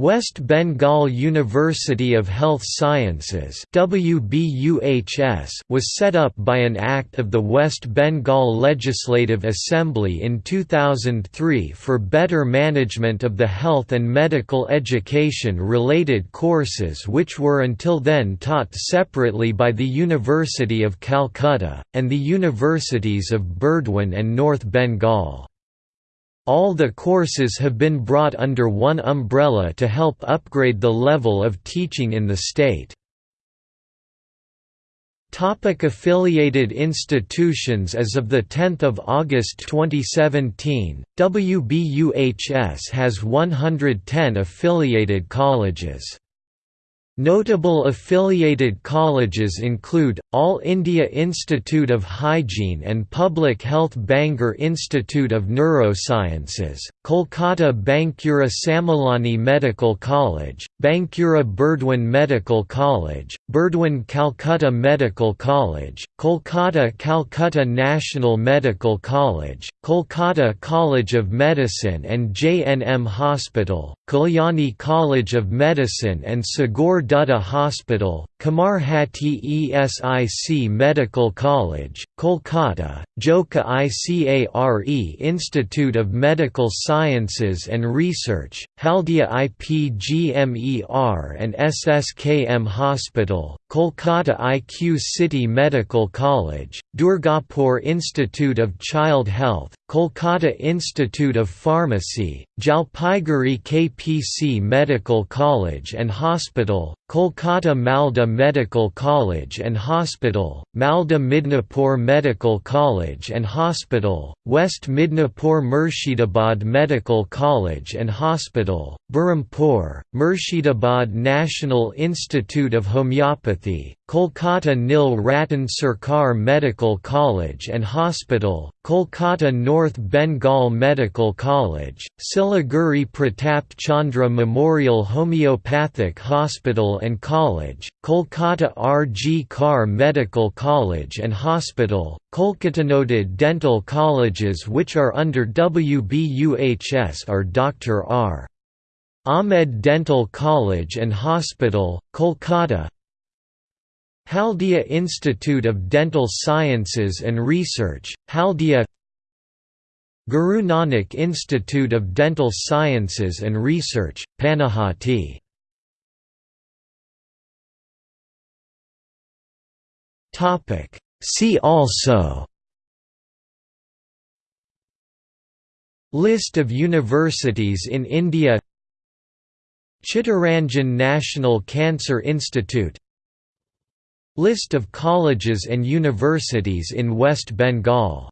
West Bengal University of Health Sciences was set up by an act of the West Bengal Legislative Assembly in 2003 for better management of the health and medical education related courses which were until then taught separately by the University of Calcutta, and the universities of Burdwan and North Bengal. All the courses have been brought under one umbrella to help upgrade the level of teaching in the state. Topic affiliated institutions As of 10 August 2017, WBUHS has 110 affiliated colleges. Notable affiliated colleges include, All India Institute of Hygiene and Public Health Bangur Institute of Neurosciences, Kolkata Bankura Sammilani Medical College, Bankura Burdwan Medical College, Burdwan Calcutta Medical College, Kolkata Calcutta National Medical College, Kolkata College of Medicine and JNM Hospital, Kalyani College of Medicine and Sagar Dutta Hospital, Kamarhati ESIC Medical College, Kolkata, Joka ICARE Institute of Medical Sciences and Research, Haldia IPGMER and SSKM Hospital, Kolkata IQ City Medical College, Durgapur Institute of Child Health, Kolkata Institute of Pharmacy, Jalpaiguri KPC Medical College and Hospital, Kolkata Malda Medical College and Hospital, Malda Midnapur Medical College and Hospital, West Midnapur Murshidabad Medical College and Hospital, Berhampur, Murshidabad National Institute of Homeopathy, Kolkata Nil Ratan Sarkar Medical College and Hospital, Kolkata North Bengal Medical College, Siliguri Pratap Chandra Memorial Homeopathic Hospital and College, Kolkata R. G. Kar Medical College and Hospital, Kolkata noted dental colleges which are under WBUHS are Dr. R. Ahmed Dental College and Hospital, Kolkata Haldia Institute of Dental Sciences and Research, Haldia Guru Nanak Institute of Dental Sciences and Research, Panihati See also List of universities in India Chittaranjan National Cancer Institute List of colleges and universities in West Bengal